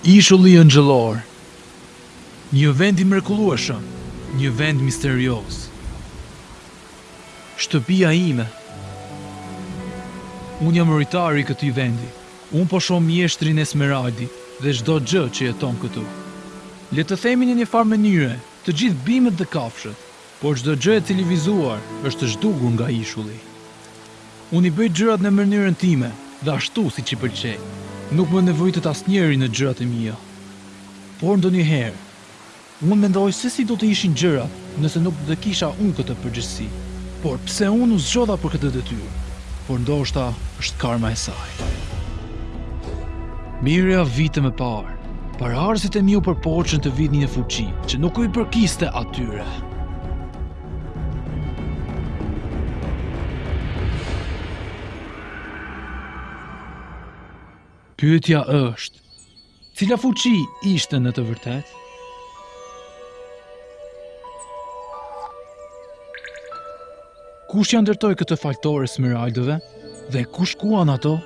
Ishulli Engjëllor Një vend i mrekullueshëm, një vend misterioz. Shtëpia ime. Unë jam rojtari i këtij vendi. Unë po shoh mjeshtrin smerald dhe çdo gjë që jeton këtu. Le të themi në një farë mënyre, të gjithë bimët dhe kafshët, por çdo gjë e cilivizuar është zhdukur nga ishulli. Unë i bëj gjërat në mënyrën time dhe ashtu siç i pëlqej. Nuk më nevojitet asnjeri në gjërat e mia. Por ndonjëherë, Unë mendoj se si do të ishin gjërat nëse nuk do të kisha unë këtë përgjegjësi, por pse unë u zgjodha për këtë detyrë, por ndoshta është karma e saj. Mijëra vite më parë, paraardhësit e mi u përpoqën të vidhnin një fuqi që nuk u përkiste atyre. Pyetja është, Cila fuqi ishte në të vërtetë? Kush e ndërtoi këtë faltore smeraldeve dhe ku shkuan ato?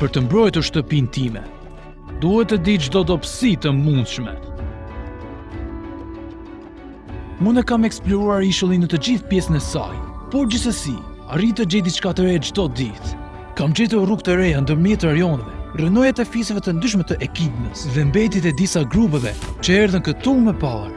Për të mbrojtur shtëpinë time, Duhet të di çdo dobësi të mundshme. Unë e kam eksploruar ishullin në të gjithë pjesën e saj, por gjithsesi, arrij të gjej diçka të re çdo ditë. Kam gjetur rrugë të reja ndërmjet rajoneve, rrënojat e fiseve të ndryshme të ekidnës dhe mbetjet e disa grupeve që erdhën këtu më parë.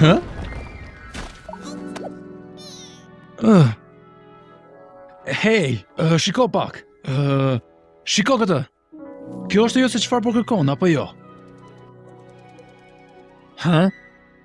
Hë? Uh. Hej, uh, shiko pak. Uh, shiko këtë. Kjo është ajo se çfarë po kërkon apo jo? Hë?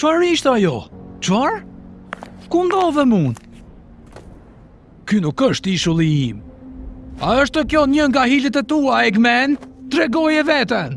Çfarë ishte ajo? Çfarë? Ku ndodhem unë? Ky nuk është ishulli im. A është kjo një nga hilet e tua, Eggman? Tregoje veten!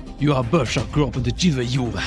Jua bëfsha gropën të gjithve juve.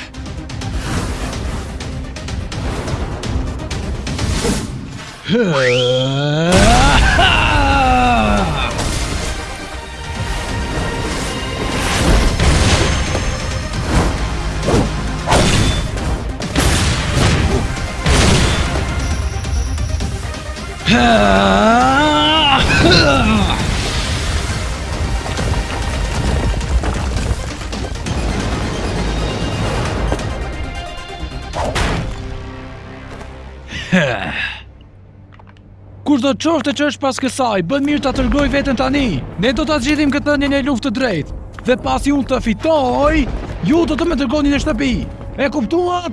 Kushdo qoftë që është pas kësaj, bën mirë ta tregojë veten tani. Ne do ta zgjidhim këtë në një luft të drejtë. Dhe pasi unë të fitoj, ju do të më dërgoni në shtëpi. E kuptuat?